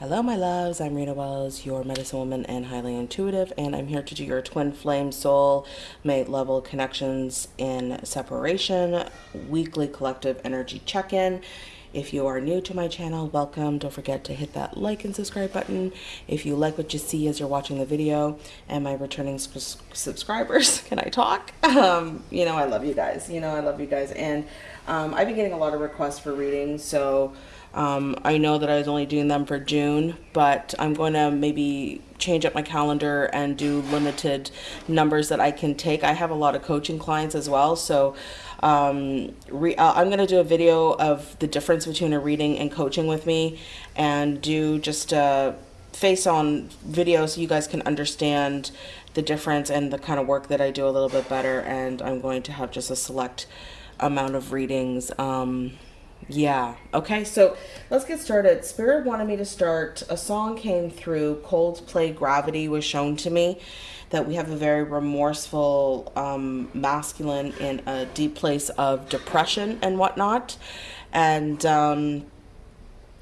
Hello, my loves. I'm Rita Wells, your medicine woman and highly intuitive, and I'm here to do your twin flame soul mate level connections in separation weekly collective energy check in. If you are new to my channel, welcome. Don't forget to hit that like and subscribe button. If you like what you see as you're watching the video, and my returning subscribers, can I talk? Um, you know, I love you guys. You know, I love you guys. And um, I've been getting a lot of requests for readings, so um, I know that I was only doing them for June, but I'm going to maybe change up my calendar and do limited numbers that I can take. I have a lot of coaching clients as well, so um, re- uh, I'm going to do a video of the difference between a reading and coaching with me and do just a face on video so you guys can understand the difference and the kind of work that I do a little bit better. And I'm going to have just a select amount of readings. Um, yeah. Okay. So let's get started. Spirit wanted me to start. A song came through. Coldplay Gravity was shown to me that we have a very remorseful um, masculine in a deep place of depression and whatnot. And um,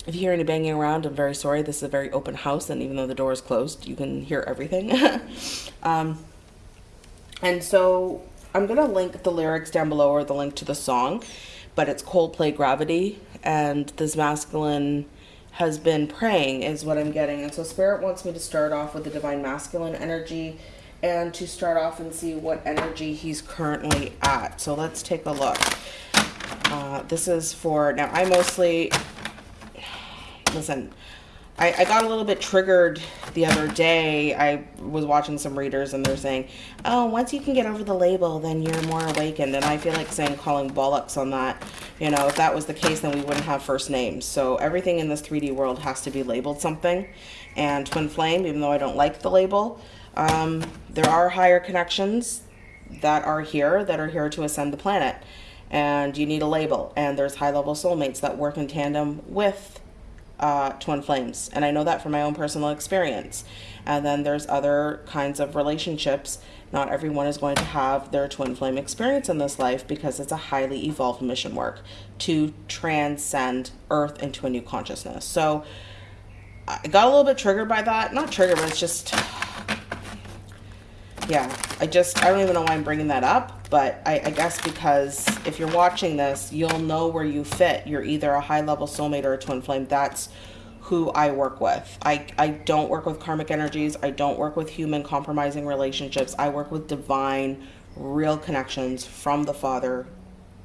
if you hear any banging around, I'm very sorry. This is a very open house, and even though the door is closed, you can hear everything. um, and so I'm going to link the lyrics down below or the link to the song but it's Coldplay Gravity, and this masculine has been praying, is what I'm getting. And so, Spirit wants me to start off with the Divine Masculine energy and to start off and see what energy he's currently at. So, let's take a look. Uh, this is for now, I mostly listen. I, I got a little bit triggered the other day. I was watching some readers and they're saying, oh, once you can get over the label, then you're more awakened. And I feel like saying calling bollocks on that. You know, if that was the case, then we wouldn't have first names. So everything in this 3D world has to be labeled something. And Twin Flame, even though I don't like the label, um, there are higher connections that are here that are here to ascend the planet. And you need a label. And there's high level soulmates that work in tandem with uh, twin flames. And I know that from my own personal experience. And then there's other kinds of relationships. Not everyone is going to have their twin flame experience in this life because it's a highly evolved mission work to transcend Earth into a new consciousness. So I got a little bit triggered by that. Not triggered, but it's just, yeah, I just, I don't even know why I'm bringing that up but I, I, guess because if you're watching this, you'll know where you fit. You're either a high level soulmate or a twin flame. That's who I work with. I, I don't work with karmic energies. I don't work with human compromising relationships. I work with divine, real connections from the Father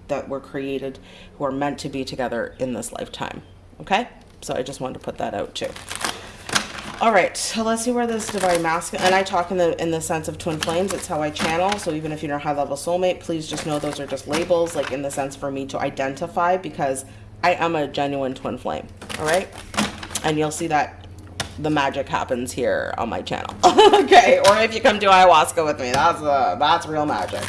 that were created, who are meant to be together in this lifetime. Okay? So I just wanted to put that out too. All right, so let's see where this divine masculine, and I talk in the in the sense of twin flames. It's how I channel. So even if you're a high level soulmate, please just know those are just labels, like in the sense for me to identify, because I am a genuine twin flame. All right, and you'll see that the magic happens here on my channel. okay, or if you come to ayahuasca with me, that's uh, that's real magic.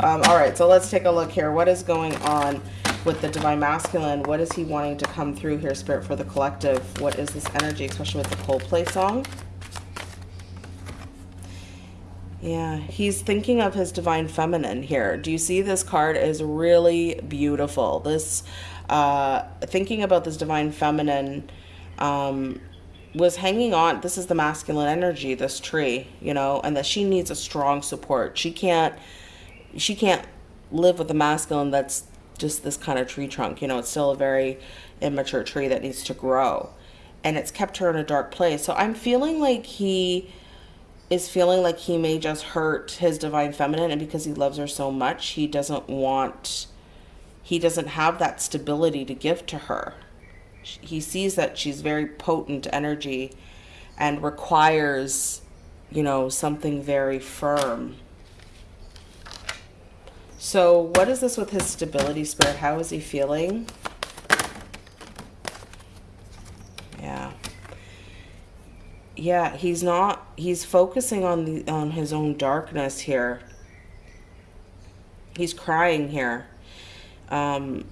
Um, all right, so let's take a look here. What is going on? With the divine masculine what is he wanting to come through here spirit for the collective? What is this energy especially with the Coldplay song? Yeah he's thinking of his divine feminine here. Do you see this card is really beautiful? This uh thinking about this divine feminine um was hanging on this is the masculine energy this tree you know and that she needs a strong support. She can't she can't live with a masculine that's just this kind of tree trunk. You know, it's still a very immature tree that needs to grow. And it's kept her in a dark place. So I'm feeling like he is feeling like he may just hurt his divine feminine. And because he loves her so much, he doesn't want, he doesn't have that stability to give to her. He sees that she's very potent energy and requires, you know, something very firm so what is this with his stability spirit? How is he feeling? Yeah. Yeah, he's not, he's focusing on the, on his own darkness here. He's crying here. Um,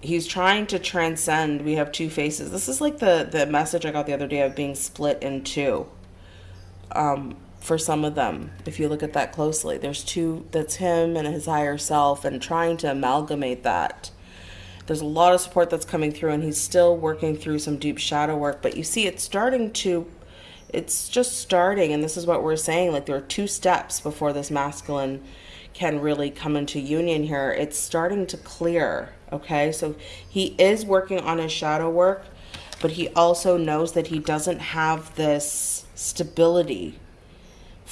he's trying to transcend. We have two faces. This is like the, the message I got the other day of being split in two. Um, for some of them if you look at that closely there's two that's him and his higher self and trying to amalgamate that There's a lot of support that's coming through, and he's still working through some deep shadow work. But you see, it's starting to, it's just starting, and this is what we're saying. Like there are two steps before this masculine can really come into union here. It's starting to clear. Okay, so he is working on his shadow work, but he also knows that he doesn't have this stability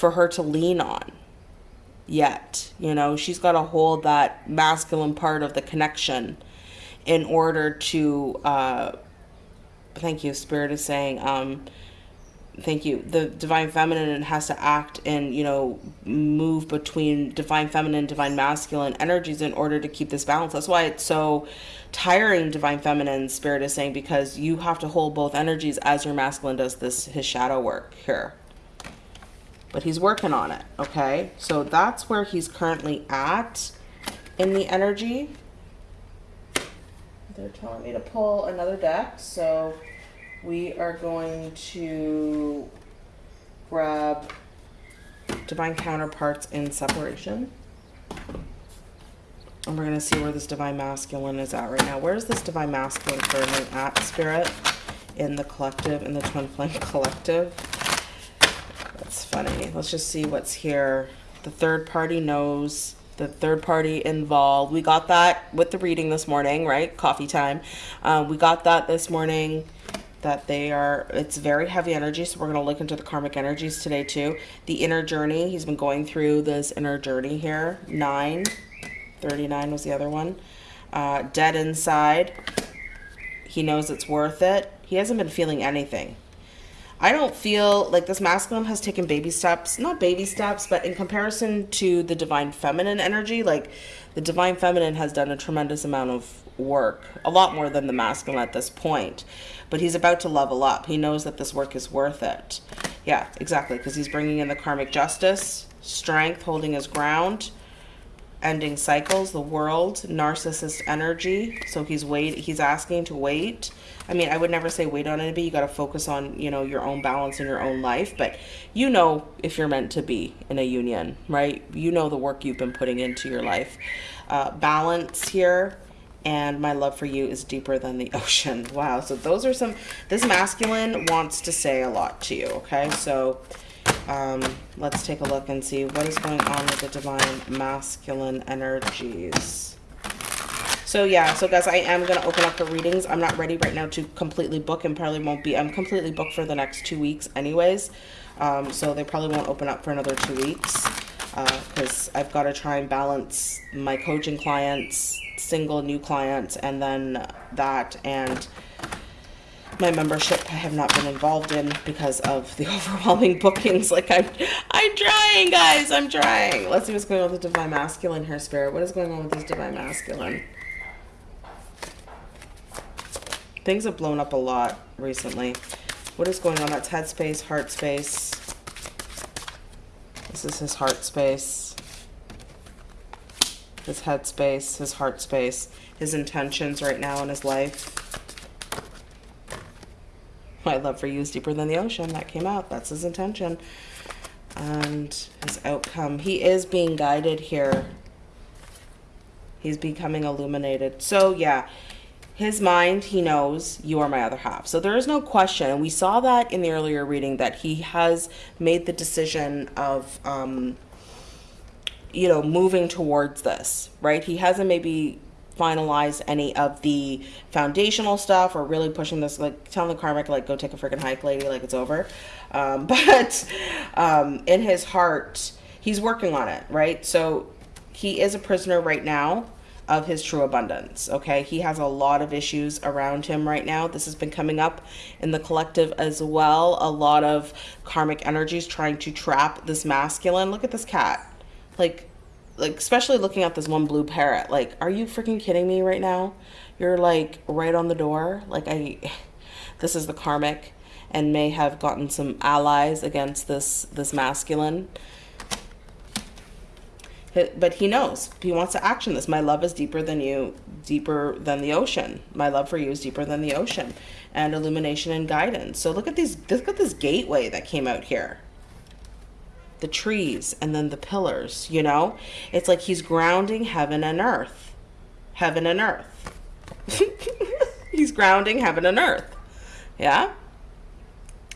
for her to lean on yet. You know, she's got to hold that masculine part of the connection in order to, uh, thank you, Spirit is saying, um, thank you. The divine feminine has to act and you know move between divine feminine divine masculine energies in order to keep this balance. That's why it's so tiring divine feminine spirit is saying because you have to hold both energies as your masculine does this his shadow work here but he's working on it okay so that's where he's currently at in the energy they're telling me to pull another deck so we are going to grab divine counterparts in separation. And we're going to see where this divine masculine is at right now. Where is this divine masculine currently at, Spirit? In the collective, in the Twin Flame collective. That's funny. Let's just see what's here. The third party knows. The third party involved. We got that with the reading this morning, right? Coffee time. Uh, we got that this morning that they are it's very heavy energy so we're going to look into the karmic energies today too the inner journey he's been going through this inner journey here 9 39 was the other one uh, dead inside he knows it's worth it he hasn't been feeling anything I don't feel like this masculine has taken baby steps, not baby steps, but in comparison to the divine feminine energy, like the divine feminine has done a tremendous amount of work, a lot more than the masculine at this point. But he's about to level up. He knows that this work is worth it. Yeah, exactly, because he's bringing in the karmic justice, strength, holding his ground, ending cycles, the world, narcissist energy. So he's wait he's asking to wait. I mean, I would never say wait on anybody. You got to focus on, you know, your own balance in your own life, but you know if you're meant to be in a union, right? You know the work you've been putting into your life. Uh, balance here and my love for you is deeper than the ocean. Wow. So those are some this masculine wants to say a lot to you, okay? So um, let's take a look and see what is going on with the divine masculine energies. So yeah, so guys, I am going to open up the readings. I'm not ready right now to completely book and probably won't be. I'm completely booked for the next two weeks anyways. Um, so they probably won't open up for another two weeks Uh because uh, I've got to try and balance my coaching clients, single new clients, and then that and my membership I have not been involved in because of the overwhelming bookings. Like I'm, I'm trying, guys. I'm trying. Let's see what's going on with the divine masculine here, spirit. What is going on with this divine masculine? Things have blown up a lot recently. What is going on? That's head space, heart space. This is his heart space. His head space, his heart space, his intentions right now in his life. My love for you is deeper than the ocean. That came out. That's his intention. And his outcome. He is being guided here. He's becoming illuminated. So, yeah, his mind, he knows you are my other half. So there is no question. We saw that in the earlier reading that he has made the decision of, um, you know, moving towards this, right? He hasn't maybe finalize any of the foundational stuff or really pushing this like telling the karmic like go take a freaking hike lady like it's over. Um, but um, in his heart he's working on it right? So he is a prisoner right now of his true abundance okay? He has a lot of issues around him right now. This has been coming up in the collective as well a lot of karmic energies trying to trap this masculine. Look at this cat. Like like especially looking at this one blue parrot like are you freaking kidding me right now? You're like right on the door. Like i this is the karmic and may have gotten some allies against this this masculine. But he knows. He wants to action this. My love is deeper than you deeper than the ocean. My love for you is deeper than the ocean and illumination and guidance. So look at these look at this gateway that came out here the trees and then the pillars, you know? It's like he's grounding heaven and earth. Heaven and earth. he's grounding heaven and earth. Yeah?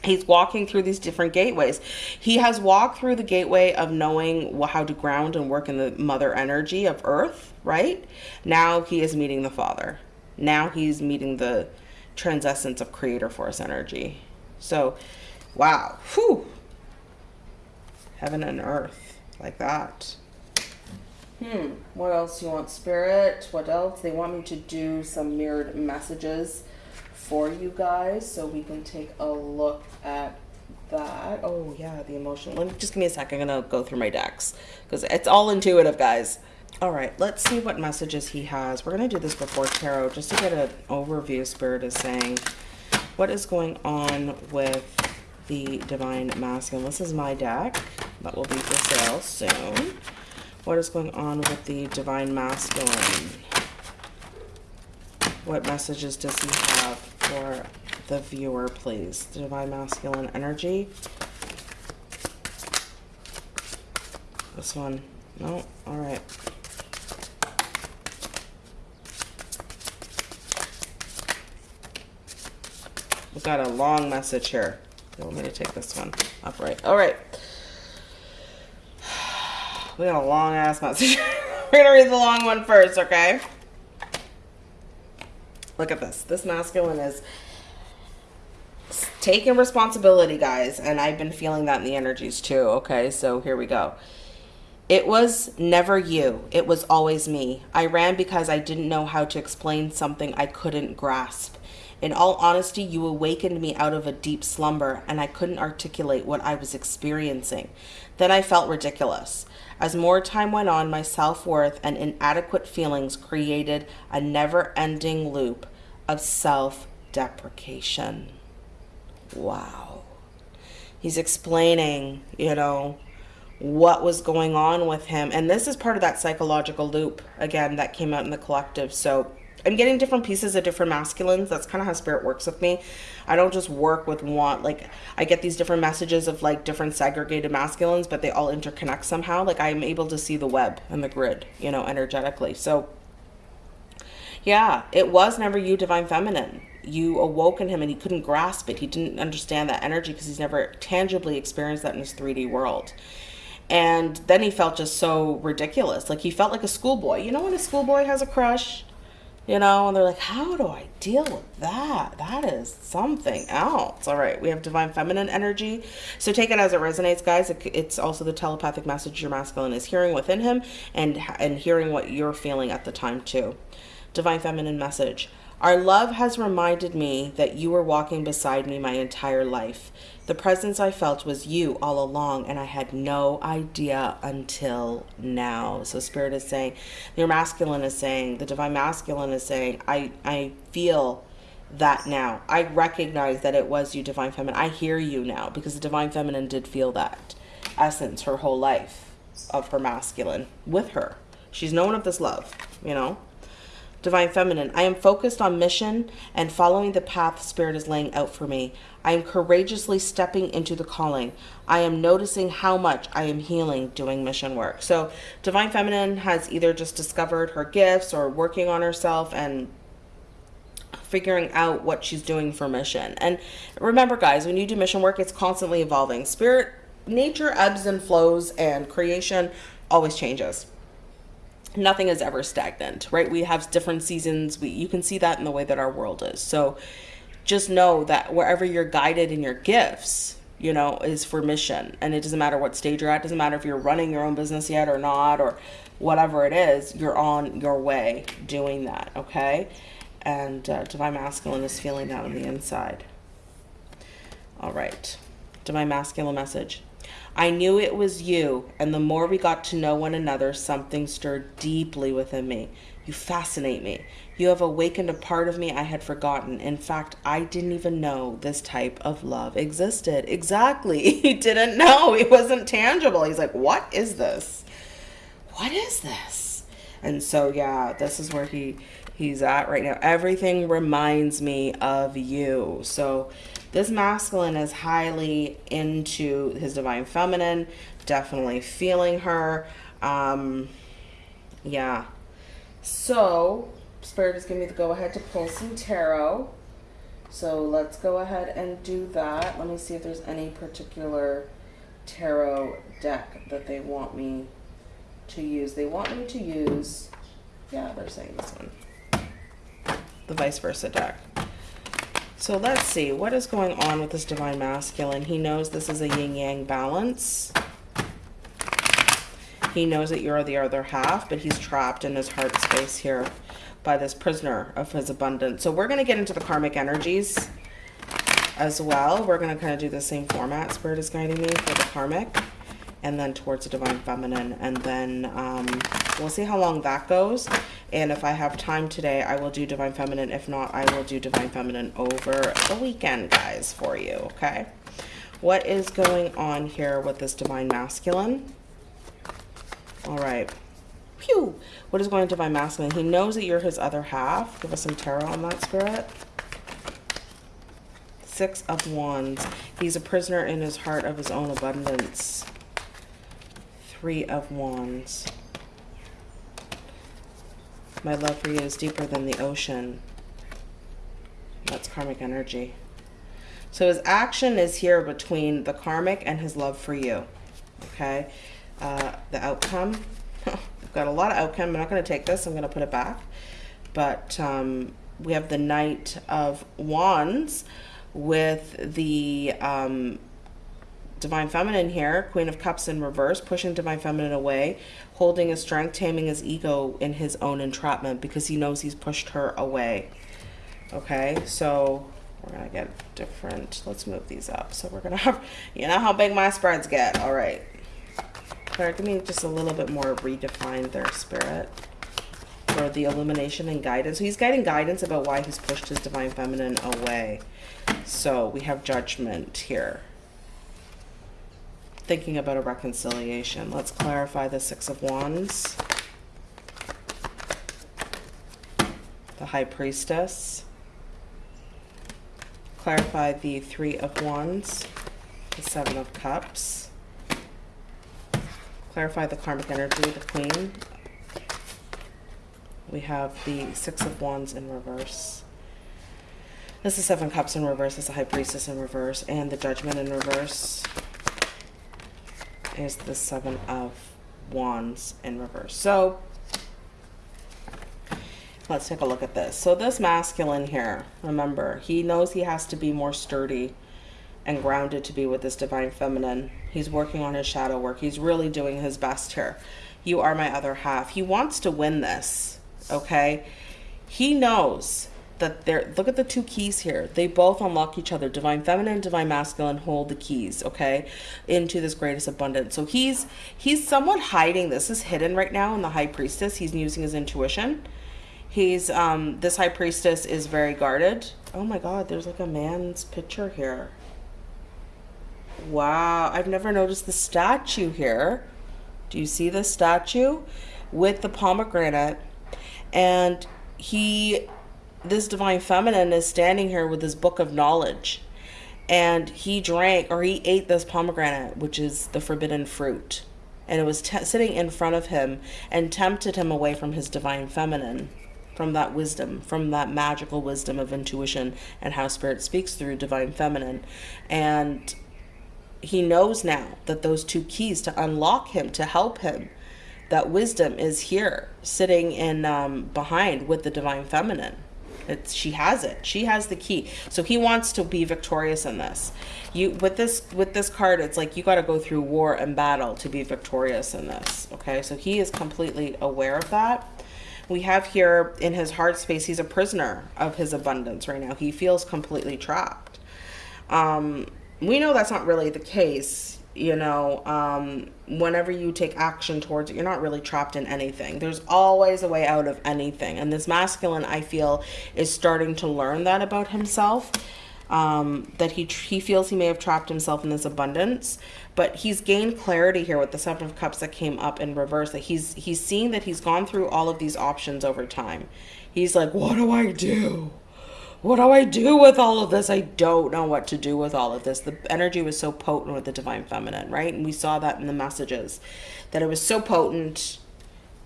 He's walking through these different gateways. He has walked through the gateway of knowing how to ground and work in the mother energy of earth, right? Now he is meeting the Father. Now he's meeting the transcendence of creator force energy. So, wow. Whew. Heaven and earth, like that. Hmm. What else you want, Spirit? What else? They want me to do some mirrored messages for you guys so we can take a look at that. Oh, yeah, the emotion. Let me just give me a second. I'm going to go through my decks because it's all intuitive, guys. All right, let's see what messages he has. We're going to do this before tarot just to get an overview. Spirit is saying what is going on with the Divine Masculine. This is my deck that will be for sale soon. What is going on with the Divine Masculine? What messages does he have for the viewer, please? The Divine Masculine energy. This one. No? All right. We've got a long message here. You want me to take this one upright? All right. We got a long ass message. We're gonna read the long one first, okay? Look at this. This masculine is taking responsibility, guys, and I've been feeling that in the energies too, okay? So here we go. It was never you. It was always me. I ran because I didn't know how to explain something I couldn't grasp. In all honesty, you awakened me out of a deep slumber and I couldn't articulate what I was experiencing. Then I felt ridiculous. As more time went on, my self worth and inadequate feelings created a never ending loop of self deprecation. Wow. He's explaining, you know, what was going on with him. And this is part of that psychological loop, again, that came out in the collective. So I'm getting different pieces of different masculines. That's kind of how spirit works with me. I don't just work with one. Like I get these different messages of like different segregated masculines, but they all interconnect somehow. Like I'm able to see the web and the grid, you know, energetically. So yeah, it was never you, divine feminine. You awoke in him and he couldn't grasp it. He didn't understand that energy because he's never tangibly experienced that in his 3D world. And then he felt just so ridiculous. Like he felt like a schoolboy. You know when a schoolboy has a crush? You know and they're like how do i deal with that? That is something else. All right we have divine feminine energy. So take it as it resonates guys. It's also the telepathic message your masculine is hearing within him and and hearing what you're feeling at the time too. Divine feminine message. Our love has reminded me that you were walking beside me my entire life the presence I felt was you all along, and I had no idea until now. So, Spirit is saying, your masculine is saying, the divine masculine is saying, I, I feel that now. I recognize that it was you, divine feminine. I hear you now because the divine feminine did feel that essence her whole life of her masculine with her. She's known of this love, you know. Divine Feminine, I am focused on mission and following the path Spirit is laying out for me. I am courageously stepping into the calling. I am noticing how much I am healing doing mission work. So, Divine Feminine has either just discovered her gifts or working on herself and figuring out what she's doing for mission. And remember, guys, when you do mission work, it's constantly evolving. Spirit, nature ebbs and flows, and creation always changes nothing is ever stagnant, right? We have different seasons. We you can see that in the way that our world is. So just know that wherever you're guided in your gifts, you know, is for mission. And it doesn't matter what stage you're at, it doesn't matter if you're running your own business yet or not or whatever it is, you're on your way doing that, okay? And uh, Divine Masculine is feeling that on the inside. All right. Divine Masculine message. I knew it was you, and the more we got to know one another, something stirred deeply within me. You fascinate me. You have awakened a part of me I had forgotten. In fact, I didn't even know this type of love existed. Exactly. He didn't know. It wasn't tangible. He's like, What is this? What is this? And so, yeah, this is where he he's at right now. Everything reminds me of you. So, this masculine is highly into his divine feminine, definitely feeling her. Um, yeah. So, Spirit is giving me the go ahead to pull some tarot. So let's go ahead and do that. Let me see if there's any particular tarot deck that they want me to use. They want me to use, yeah, they're saying this one, the vice versa deck. So let's see, what is going on with this divine masculine? He knows this is a yin yang balance. He knows that you're the other half, but he's trapped in his heart space here by this prisoner of his abundance. So we're going to get into the karmic energies as well. We're going to kind of do the same format. Spirit is guiding me for the karmic and then towards the divine feminine. And then um, we'll see how long that goes. And if I have time today, I will do divine feminine. If not, I will do divine feminine over the weekend, guys, for you. Okay. What is going on here with this divine masculine? All right. Phew. What is going to divine masculine? He knows that you're his other half. Give us some tarot on that, spirit. Six of Wands. He's a prisoner in his heart of his own abundance. Three of Wands. My love for you is deeper than the ocean. That's karmic energy. So his action is here between the karmic and his love for you. Okay. Uh, the outcome. I've got a lot of outcome. I'm not going to take this. I'm going to put it back. But um, we have the Knight of Wands with the um, Divine Feminine here, Queen of Cups in reverse, pushing Divine Feminine away, holding his strength, taming his ego in his own entrapment because he knows he's pushed her away. Okay, so we're going to get different. Let's move these up. So we're going to have, you know how big my spreads get. All right. Claire, give me just a little bit more redefined there, Spirit. For the illumination and guidance. So he's guiding guidance about why he's pushed his Divine Feminine away. So we have judgment here. Thinking about a reconciliation. Let's clarify the Six of Wands. The High Priestess. Clarify the Three of Wands. The Seven of Cups clarify the karmic energy, the queen. We have the six of wands in reverse. This is seven cups in reverse. This is the high priestess in reverse. And the judgment in reverse is the seven of wands in reverse. So let's take a look at this. So this masculine here, remember, he knows he has to be more sturdy and grounded to be with this divine feminine. He's working on his shadow work. He's really doing his best here. You are my other half. He wants to win this, okay? He knows that they're, look at the two keys here. They both unlock each other. Divine feminine, divine masculine hold the keys, okay? Into this greatest abundance. So he's, he's somewhat hiding. This is hidden right now in the high priestess. He's using his intuition. He's, um, this high priestess is very guarded. Oh my God, there's like a man's picture here. Wow, I've never noticed the statue here. Do you see the statue with the pomegranate? And he, this divine feminine is standing here with his book of knowledge. And he drank or he ate this pomegranate, which is the forbidden fruit. And it was sitting in front of him and tempted him away from his divine feminine from that wisdom, from that magical wisdom of intuition and how spirit speaks through divine feminine. And he knows now that those two keys to unlock him, to help him, that wisdom is here, sitting in um, behind with the divine feminine. It's, she has it. She has the key. So he wants to be victorious in this. You with this with this card, it's like you got to go through war and battle to be victorious in this. Okay, so he is completely aware of that. We have here in his heart space, he's a prisoner of his abundance right now. He feels completely trapped. Um, we know that's not really the case you know um, whenever you take action towards it you're not really trapped in anything. There's always a way out of anything. And this masculine i feel is starting to learn that about himself um, that he he feels he may have trapped himself in this abundance but he's gained clarity here with the seven of cups that came up in reverse that he's he's seeing that he's gone through all of these options over time. He's like what do i do what do I do with all of this? I don't know what to do with all of this. The energy was so potent with the divine feminine, right? And we saw that in the messages that it was so potent.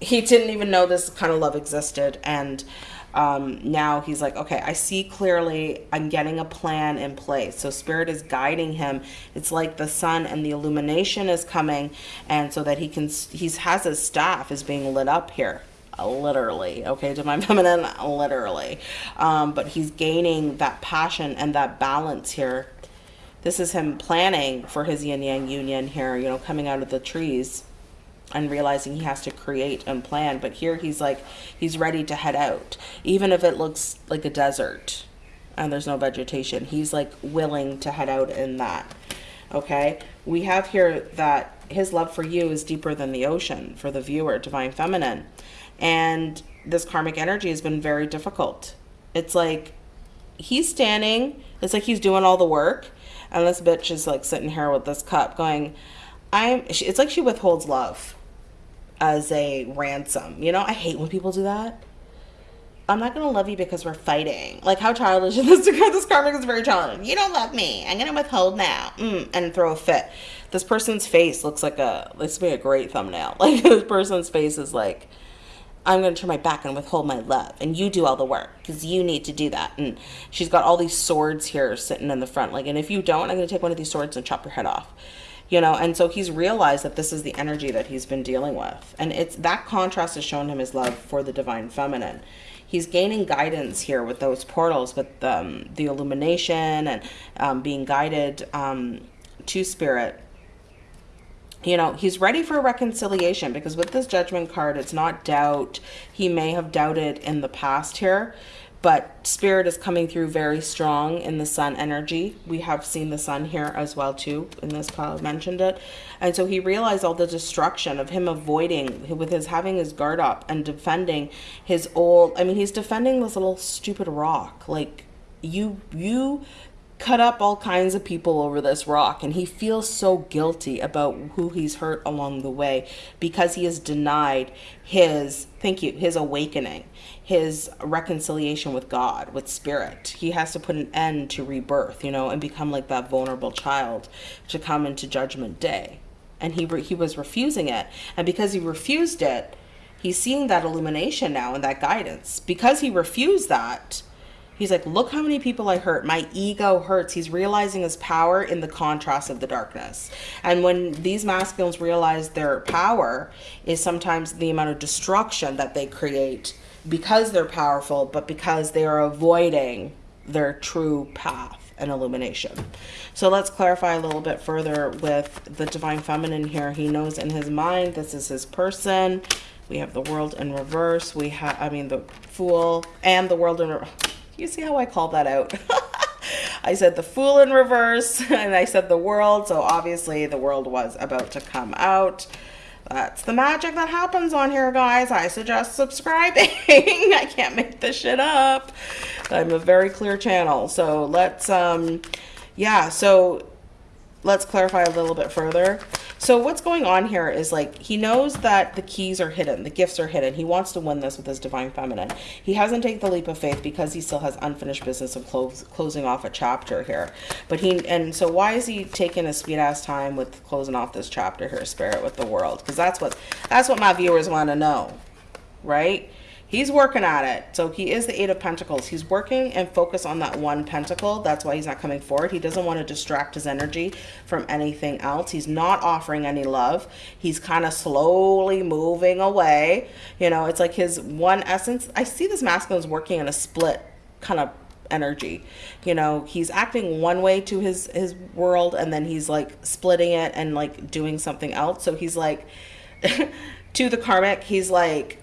He didn't even know this kind of love existed. And um, now he's like, okay, I see clearly. I'm getting a plan in place. So spirit is guiding him. It's like the sun and the illumination is coming, and so that he can. He has his staff is being lit up here literally okay divine feminine literally um, but he's gaining that passion and that balance here this is him planning for his yin yang union here you know coming out of the trees and realizing he has to create and plan. But here he's like, he's ready to head out, even if it looks like a desert and there's no vegetation. He's like willing to head out in that. Okay, we have here that his love for you is deeper than the ocean for the viewer, divine feminine. And this karmic energy has been very difficult. It's like he's standing, it's like he's doing all the work, and this bitch is like sitting here with this cup going, I'm, it's like she withholds love as a ransom. You know, I hate when people do that. I'm not gonna love you because we're fighting. Like how childish is this? this karmic is very childish. You don't love me. I'm gonna withhold now, mm, and throw a fit. This person's face looks like a. This would be a great thumbnail. Like this person's face is like, I'm gonna turn my back and withhold my love, and you do all the work because you need to do that. And she's got all these swords here sitting in the front. Like, and if you don't, I'm gonna take one of these swords and chop your head off you know and so he's realized that this is the energy that he's been dealing with and it's that contrast has shown him his love for the divine feminine he's gaining guidance here with those portals with um, the illumination and um, being guided um, to spirit you know he's ready for a reconciliation because with this judgment card it's not doubt. He may have doubted in the past here but spirit is coming through very strong in the sun energy. We have seen the sun here as well too in this pile mentioned it. And so he realized all the destruction of him avoiding with his having his guard up and defending his old i mean he's defending this little stupid rock. Like you you cut up all kinds of people over this rock and he feels so guilty about who he's hurt along the way because he has denied his thank you his awakening his reconciliation with God, with spirit. He has to put an end to rebirth, you know, and become like that vulnerable child to come into judgment day. And he he was refusing it. And because he refused it, he's seeing that illumination now and that guidance. Because he refused that, he's like, look how many people I hurt. My ego hurts. He's realizing his power in the contrast of the darkness. And when these masculines realize their power is sometimes the amount of destruction that they create because they're powerful, but because they are avoiding their true path and illumination. So let's clarify a little bit further with the divine feminine here. He knows in his mind this is his person. We have the world in reverse. We have, I mean, the fool and the world in reverse. You see how I called that out? I said the fool in reverse and I said the world. So obviously the world was about to come out. That's the magic that happens on here, guys. I suggest subscribing. I can't make this shit up. I'm a very clear channel. So let's, um, yeah, so let's clarify a little bit further. So what's going on here is like he knows that the keys are hidden, the gifts are hidden. He wants to win this with his divine feminine. He hasn't taken the leap of faith because he still has unfinished business of close, closing off a chapter here. But he and so why is he taking a speed ass time with closing off this chapter here, spirit with the world? Because that's what that's what my viewers want to know, right? He's working at it. So he is the Eight of Pentacles. He's working and focus on that one pentacle. That's why he's not coming forward. He doesn't want to distract his energy from anything else. He's not offering any love. He's kind of slowly moving away. You know, it's like his one essence. I see this masculine is working in a split kind of energy you know he's acting one way to his his world and then he's like splitting it and like doing something else so he's like to the karmic he's like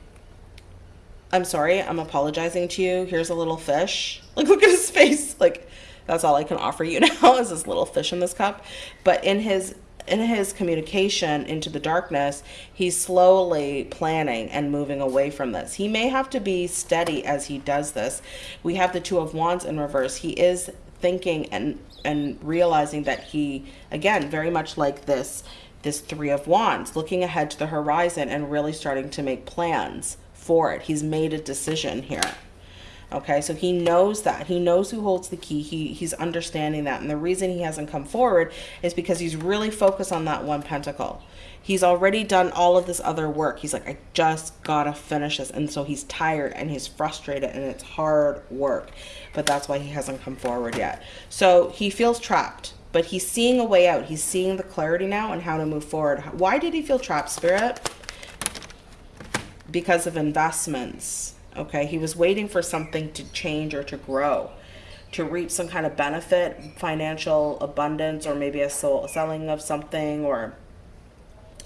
I'm sorry, I'm apologizing to you. Here's a little fish. Like, look at his face. Like, that's all I can offer you now is this little fish in this cup. But in his in his communication into the darkness, he's slowly planning and moving away from this. He may have to be steady as he does this. We have the Two of Wands in reverse. He is thinking and and realizing that he again very much like this this Three of Wands, looking ahead to the horizon and really starting to make plans for it. He's made a decision here. Okay, so he knows that. He knows who holds the key. He he's understanding that. And the reason he hasn't come forward is because he's really focused on that one pentacle. He's already done all of this other work. He's like, I just gotta finish this. And so he's tired and he's frustrated and it's hard work. But that's why he hasn't come forward yet. So he feels trapped, but he's seeing a way out. He's seeing the clarity now and how to move forward. Why did he feel trapped, Spirit? Because of investments Okay, he was waiting for something to change or to grow, to reap some kind of benefit, financial abundance, or maybe a selling of something or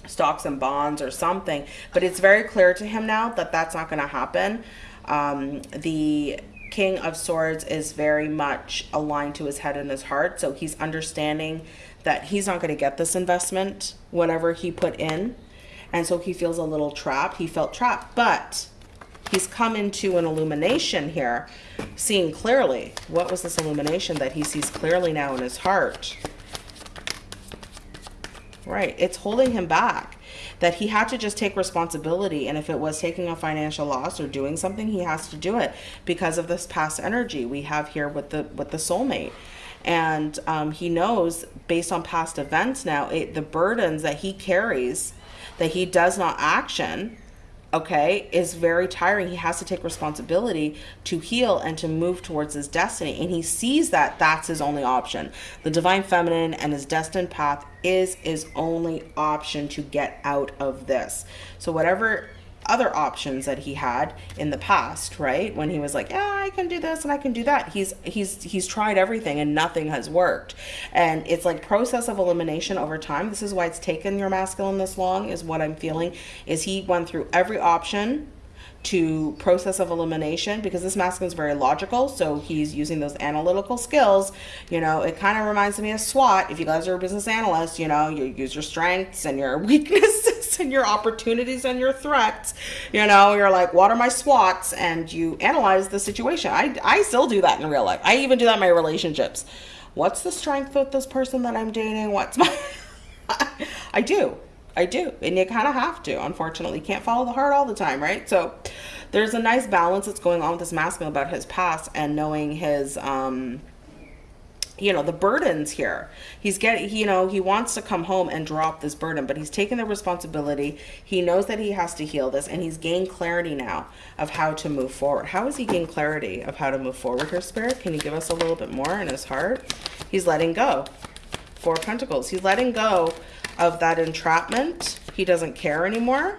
stocks and bonds or something. But it's very clear to him now that that's not going to happen. Um, the King of Swords is very much aligned to his head and his heart. So he's understanding that he's not going to get this investment, whatever he put in. And so he feels a little trapped. He felt trapped. But he's come into an illumination here, seeing clearly. What was this illumination that he sees clearly now in his heart? Right, it's holding him back. That he had to just take responsibility, and if it was taking a financial loss or doing something, he has to do it because of this past energy we have here with the with the soulmate and um, he knows based on past events now it, the burdens that he carries that he does not action okay, is very tiring. He has to take responsibility to heal and to move towards his destiny. And he sees that that's his only option. The divine feminine and his destined path is his only option to get out of this. So, whatever other options that he had in the past, right? When he was like, "Yeah, I can do this and I can do that." He's he's he's tried everything and nothing has worked. And it's like process of elimination over time. This is why it's taken your masculine this long is what I'm feeling is he went through every option to process of elimination because this masculine is very logical so he's using those analytical skills. You know it kind of reminds me of swot if you guys are a business analyst you know you use your strengths and your weaknesses and your opportunities and your threats. You know you're like what are my swots and you analyze the situation. I i still do that in real life. I even do that in my relationships. What's the strength with this person that i'm dating? What's my i do I do. And you kind of have to, unfortunately. You can't follow the heart all the time, right? So there's a nice balance that's going on with this masculine about his past and knowing his, um, you know, the burdens here. He's getting, you know, he wants to come home and drop this burden, but he's taken the responsibility. He knows that he has to heal this and he's gained clarity now of how to move forward. How has he gained clarity of how to move forward here, Spirit? Can you give us a little bit more in his heart? He's letting go. Four Pentacles. He's letting go of that entrapment. He doesn't care anymore.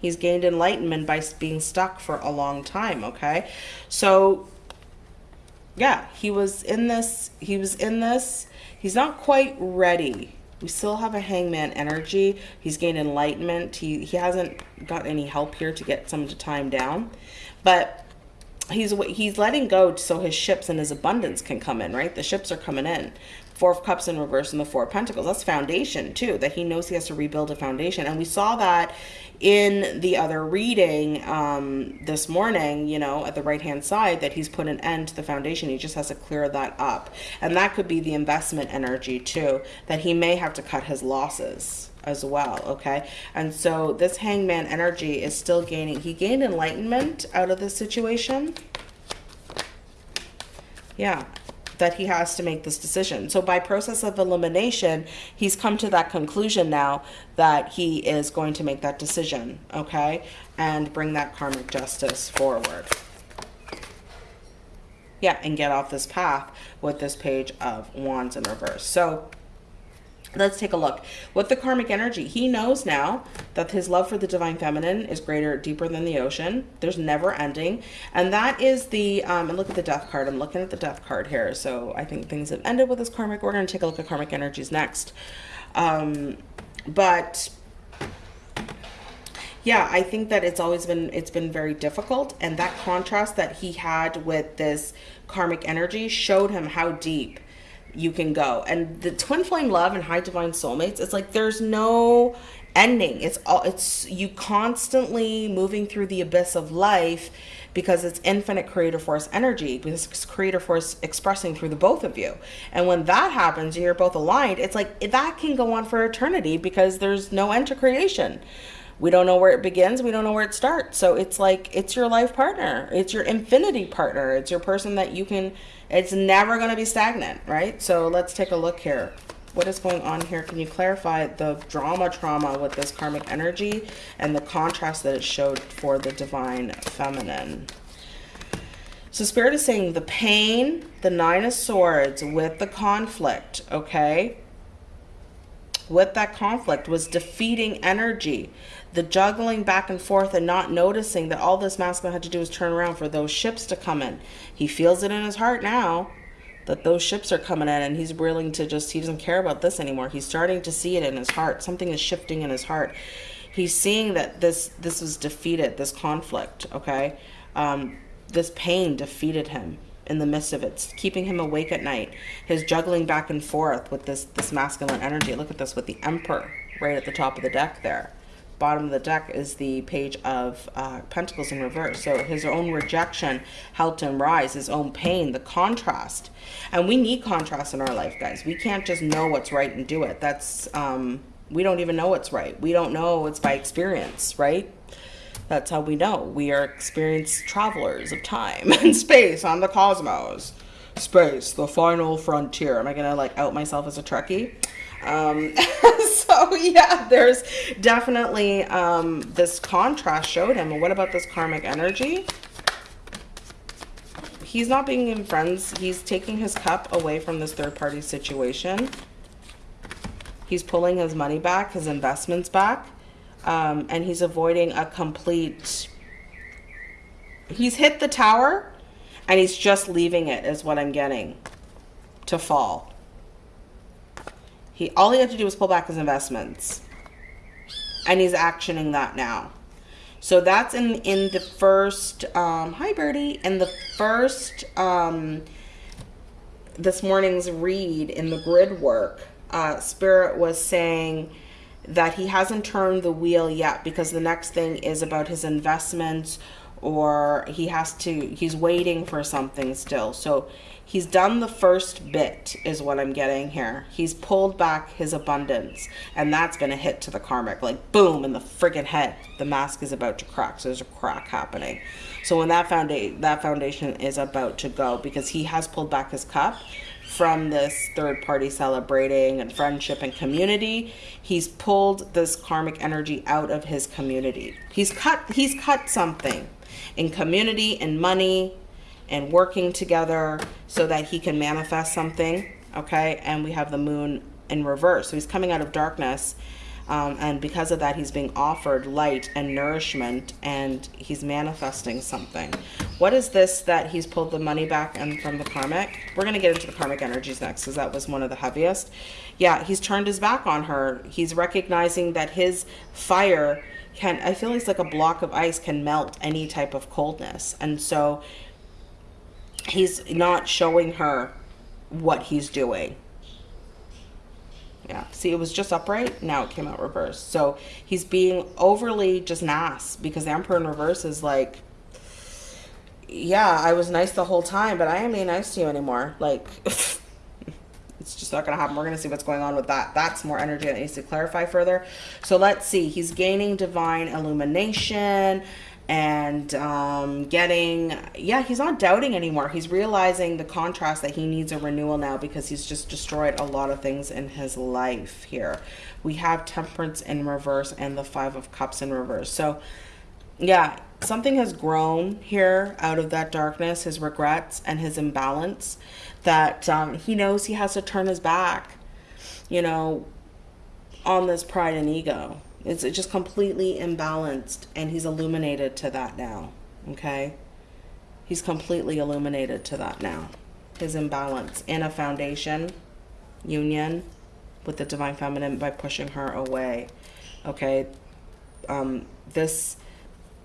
He's gained enlightenment by being stuck for a long time, okay? So, yeah, he was in this. He was in this. He's not quite ready. We still have a hangman energy. He's gained enlightenment. He, he hasn't got any help here to get some to time down. But he's he's letting go so his ships and his abundance can come in, right? The ships are coming in. Four of Cups in reverse and the Four of Pentacles. That's foundation too, that he knows he has to rebuild a foundation. And we saw that in the other reading um, this morning, you know, at the right hand side, that he's put an end to the foundation. He just has to clear that up. And that could be the investment energy too, that he may have to cut his losses as well okay and so this hangman energy is still gaining he gained enlightenment out of this situation yeah that he has to make this decision. So by process of elimination, he's come to that conclusion now that he is going to make that decision, okay? And bring that karmic justice forward. Yeah, and get off this path with this page of wands in reverse. So Let's take a look. With the karmic energy, he knows now that his love for the divine feminine is greater, deeper than the ocean. There's never ending. And that is the, um, and look at the death card. I'm looking at the death card here. So I think things have ended with this karmic. We're going to take a look at karmic energies next. Um, but yeah, I think that it's always been, it's been very difficult. And that contrast that he had with this karmic energy showed him how deep you can go. And the twin flame love and high divine soulmates, it's like there's no ending. It's all it's you constantly moving through the abyss of life because it's infinite creator force energy because it's creator force expressing through the both of you. And when that happens and you're both aligned, it's like that can go on for eternity because there's no end to creation. We don't know where it begins we don't know where it starts. So it's like it's your life partner it's your infinity partner it's your person that you can it's never going to be stagnant right? So let's take a look here. What is going on here? Can you clarify the drama trauma with this karmic energy and the contrast that it showed for the divine feminine? So spirit is saying the pain the nine of swords with the conflict okay? With that conflict was defeating energy the juggling back and forth and not noticing that all this masculine had to do was turn around for those ships to come in. He feels it in his heart now that those ships are coming in and he's willing to just, he doesn't care about this anymore. He's starting to see it in his heart. Something is shifting in his heart. He's seeing that this, this was defeated, this conflict, okay? Um, this pain defeated him in the midst of it, it's keeping him awake at night. His juggling back and forth with this, this masculine energy. Look at this with the emperor right at the top of the deck there bottom of the deck is the page of uh, Pentacles in reverse. So his own rejection helped him rise, his own pain, the contrast. And we need contrast in our life, guys. We can't just know what's right and do it. That's, um, we don't even know what's right. We don't know it's by experience, right? That's how we know. We are experienced travelers of time and space on the cosmos. Space, the final frontier. Am I going to like out myself as a Trekkie? Um, so yeah, there's definitely um, this contrast showed him. What about this karmic energy? He's not being in friends. He's taking his cup away from this third party situation. He's pulling his money back, his investments back. Um, and he's avoiding a complete... He's hit the tower and he's just leaving it is what I'm getting to fall. He all he had to do was pull back his investments. And he's actioning that now. So that's in in the first um hi Birdie. In the first um this morning's read in the grid work, uh Spirit was saying that he hasn't turned the wheel yet because the next thing is about his investments or he has to he's waiting for something still so he's done the first bit is what i'm getting here. He's pulled back his abundance and that's going to hit to the karmic. Like boom in the friggin head the mask is about to crack. So there's a crack happening. So when that foundation that foundation is about to go because he has pulled back his cup from this third party celebrating and friendship and community he's pulled this karmic energy out of his community. He's cut he's cut something in community and money and working together so that he can manifest something okay? And we have the moon in reverse. So he's coming out of darkness um, and because of that he's being offered light and nourishment and he's manifesting something. What is this that he's pulled the money back and from the karmic? We're going to get into the karmic energies next because that was one of the heaviest. Yeah he's turned his back on her. He's recognizing that his fire can I feel it's like a block of ice can melt any type of coldness. And so he's not showing her what he's doing. Yeah, see, it was just upright. Now it came out reverse. So he's being overly just nice because the Emperor in reverse is like, yeah, I was nice the whole time, but I am being nice to you anymore. Like, it's just not going to happen. We're going to see what's going on with that. That's more energy that needs to clarify further. So let's see. He's gaining divine illumination and um, getting, yeah, he's not doubting anymore. He's realizing the contrast that he needs a renewal now because he's just destroyed a lot of things in his life here. We have temperance in reverse and the five of cups in reverse. So yeah, something has grown here out of that darkness, his regrets and his imbalance that um, he knows he has to turn his back, you know, on this pride and ego. It's just completely imbalanced, and he's illuminated to that now, okay? He's completely illuminated to that now. His imbalance in a foundation union with the divine feminine by pushing her away, okay? Um, this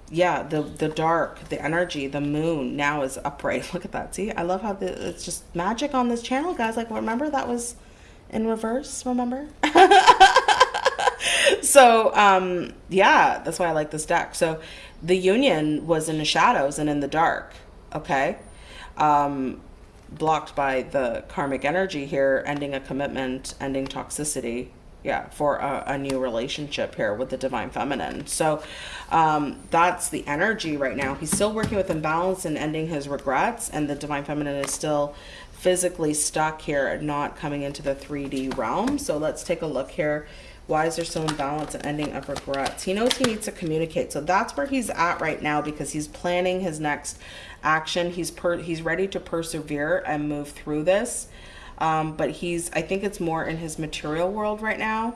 yeah, the the dark, the energy, the moon now is upright. Look at that. See, I love how the, it's just magic on this channel, guys. Like, remember that was in reverse. Remember? so, um, yeah, that's why I like this deck. So, the union was in the shadows and in the dark. Okay, um, blocked by the karmic energy here, ending a commitment, ending toxicity. yeah, for a, a new relationship here with the divine feminine. So um, that's the energy right now. He's still working with imbalance and ending his regrets, and the divine feminine is still physically stuck here, and not coming into the 3D realm. So let's take a look here. Why is there still imbalance and ending of regrets? He knows he needs to communicate. So that's where he's at right now because he's planning his next action. He's per he's ready to persevere and move through this. Um, but he's, I think it's more in his material world right now.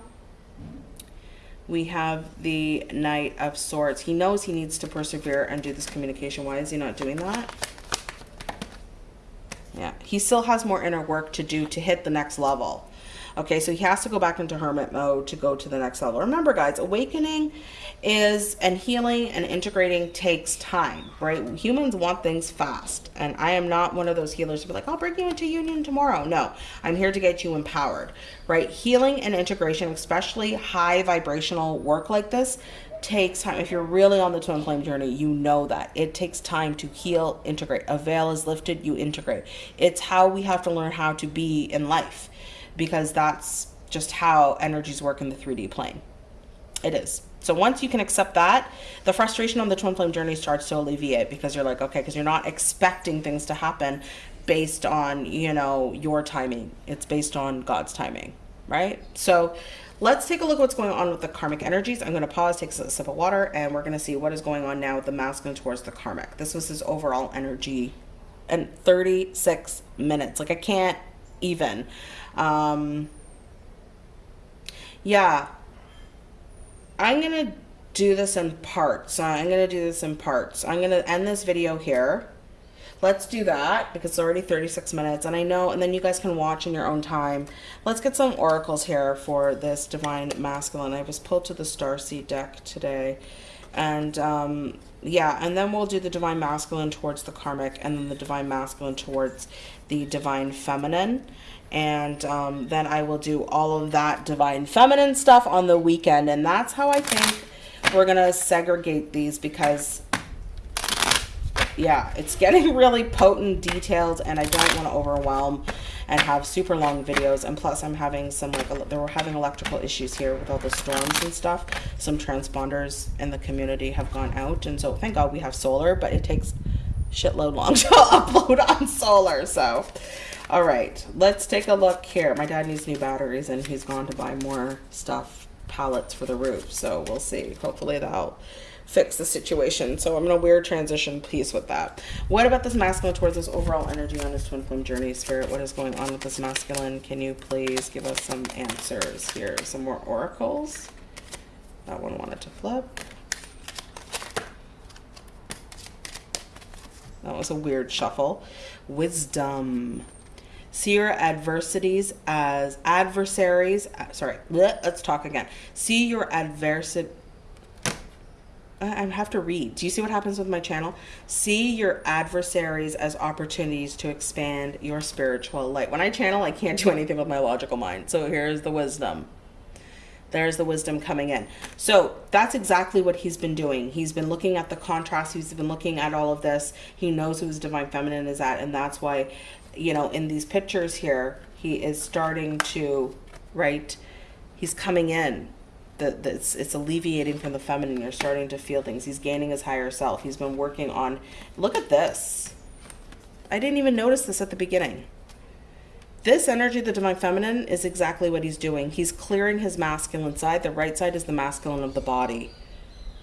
We have the Knight of Swords. He knows he needs to persevere and do this communication. Why is he not doing that? Yeah, he still has more inner work to do to hit the next level. Okay, so he has to go back into hermit mode to go to the next level. Remember, guys, awakening is and healing and integrating takes time, right? Humans want things fast. And I am not one of those healers to be like, I'll bring you into union tomorrow. No, I'm here to get you empowered, right? Healing and integration, especially high vibrational work like this, takes time. If you're really on the twin flame journey, you know that it takes time to heal, integrate. A veil is lifted, you integrate. It's how we have to learn how to be in life because that's just how energies work in the 3D plane. It is. So once you can accept that, the frustration on the twin flame journey starts to alleviate because you're like, okay, because you're not expecting things to happen based on, you know, your timing. It's based on God's timing, right? So let's take a look at what's going on with the karmic energies. I'm going to pause, take a sip of water, and we're going to see what is going on now with the masculine towards the karmic. This was his overall energy in 36 minutes. Like I can't even. Um, yeah, I'm going to do this in parts. I'm going to do this in parts. I'm going to end this video here. Let's do that because it's already 36 minutes and I know, and then you guys can watch in your own time. Let's get some oracles here for this divine masculine. I was pulled to the Starseed deck today and um, yeah, and then we'll do the divine masculine towards the karmic and then the divine masculine towards the divine feminine and um, then I will do all of that divine feminine stuff on the weekend. And that's how I think we're gonna segregate these because yeah it's getting really potent detailed and I don't want to overwhelm and have super long videos. And plus I'm having some like they were having electrical issues here with all the storms and stuff. Some transponders in the community have gone out. And so thank god we have solar but it takes shitload long to upload on solar so all right, let's take a look here. My dad needs new batteries and he's gone to buy more stuff, pallets for the roof. So we'll see. Hopefully that'll fix the situation. So I'm in a weird transition piece with that. What about this masculine towards this overall energy on this twin flame journey? Spirit, what is going on with this masculine? Can you please give us some answers here? Some more oracles. That one wanted to flip. That was a weird shuffle. Wisdom see your adversities as adversaries uh, sorry let's talk again see your adversity I have to read. Do you see what happens with my channel? See your adversaries as opportunities to expand your spiritual light. When I channel, I can't do anything with my logical mind. So here's the wisdom. There's the wisdom coming in. So that's exactly what he's been doing. He's been looking at the contrast. He's been looking at all of this. He knows who his divine feminine is at. And that's why you know, in these pictures here, he is starting to, right, he's coming in. The, the, it's, it's alleviating from the feminine. You're starting to feel things. He's gaining his higher self. He's been working on, look at this. I didn't even notice this at the beginning. This energy, the divine feminine, is exactly what he's doing. He's clearing his masculine side. The right side is the masculine of the body.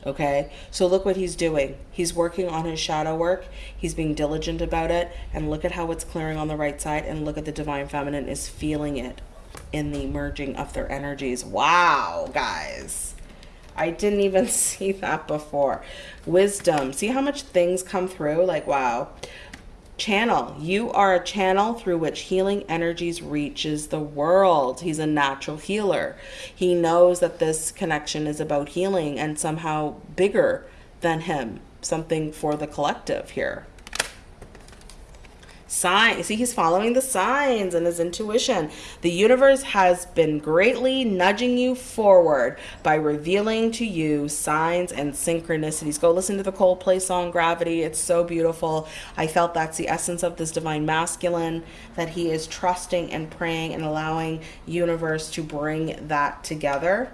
Okay, so look what he's doing. He's working on his shadow work. He's being diligent about it. And look at how it's clearing on the right side. And look at the divine feminine is feeling it in the merging of their energies. Wow, guys. I didn't even see that before. Wisdom. See how much things come through? Like, wow channel. You are a channel through which healing energies reaches the world. He's a natural healer. He knows that this connection is about healing and somehow bigger than him, something for the collective here. Sign see he's following the signs and his intuition. The universe has been greatly nudging you forward by revealing to you signs and synchronicities. Go listen to the coldplay song gravity. It's so beautiful. I felt that's the essence of this divine masculine that he is trusting and praying and allowing universe to bring that together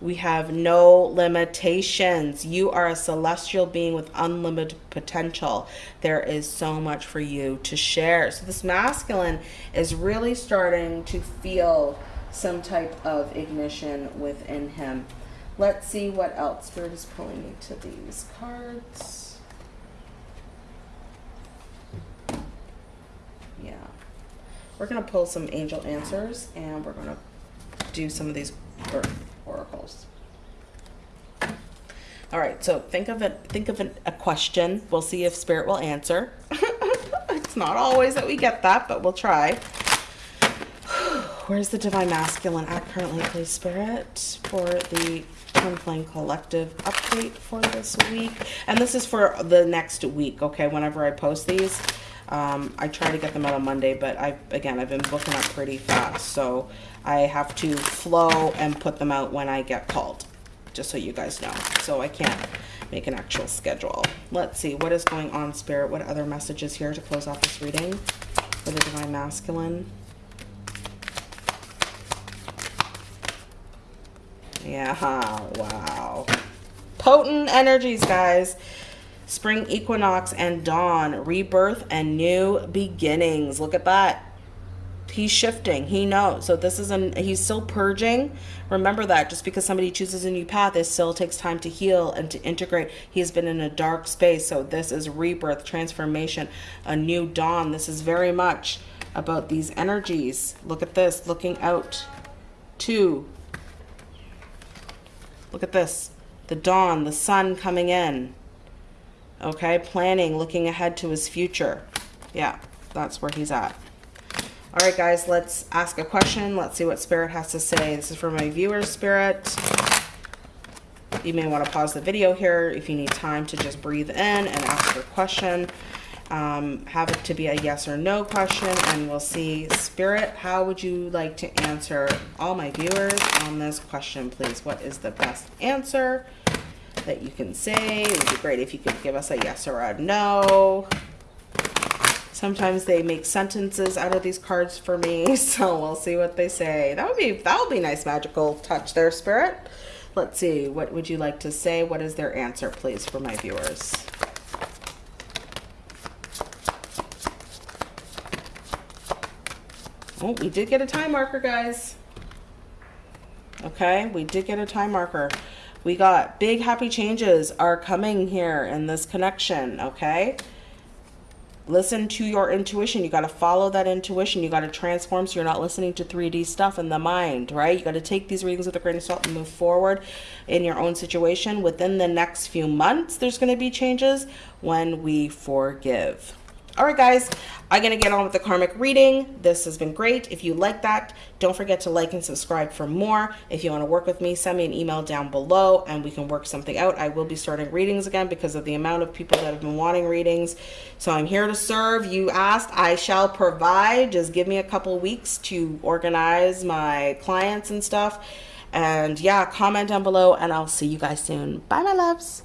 we have no limitations. You are a celestial being with unlimited potential. There is so much for you to share. So, this masculine is really starting to feel some type of ignition within him. Let's see what else Spirit is pulling me to these cards. Yeah. We're going to pull some angel answers and we're going to do some of these oracles. All right, so think of it. Think of an, a question. We'll see if spirit will answer. it's not always that we get that, but we'll try. Where's the divine masculine at currently, please, spirit, for the Twin Flame Collective update for this week? And this is for the next week. Okay, whenever I post these. Um, I try to get them out on Monday, but I again I've been booking up pretty fast, so I have to flow and put them out when I get called, just so you guys know. So I can't make an actual schedule. Let's see what is going on, Spirit. What other messages here to close off this reading for the Divine Masculine? Yeah, wow. Potent energies, guys spring equinox and dawn, rebirth and new beginnings. Look at that. He's shifting. He knows. So this is an he's still purging. Remember that just because somebody chooses a new path, it still takes time to heal and to integrate. He has been in a dark space. So this is rebirth, transformation, a new dawn. This is very much about these energies. Look at this, looking out to Look at this. The dawn, the sun coming in. Okay, planning, looking ahead to his future. Yeah, that's where he's at. All right, guys, let's ask a question. Let's see what Spirit has to say. This is for my viewers, Spirit. You may want to pause the video here if you need time to just breathe in and ask your question. Um, have it to be a yes or no question, and we'll see. Spirit, how would you like to answer all my viewers on this question, please? What is the best answer? That you can say. It would be great if you could give us a yes or a no. Sometimes they make sentences out of these cards for me, so we'll see what they say. That would be that would be nice magical touch there, spirit. Let's see. What would you like to say? What is their answer, please, for my viewers? Oh, we did get a time marker, guys. Okay, we did get a time marker. We got big happy changes are coming here in this connection, okay? Listen to your intuition. You got to follow that intuition. You got to transform so you're not listening to 3D stuff in the mind, right? You got to take these readings with a grain of salt and move forward in your own situation. Within the next few months, there's going to be changes when we forgive. All right, guys, I'm to get on with the karmic reading. This has been great. If you like that, don't forget to like and subscribe for more. If you want to work with me, send me an email down below and we can work something out. I will be starting readings again because of the amount of people that have been wanting readings. So I'm here to serve. You asked, I shall provide. Just give me a couple weeks to organize my clients and stuff. And yeah, comment down below and I'll see you guys soon. Bye, my loves.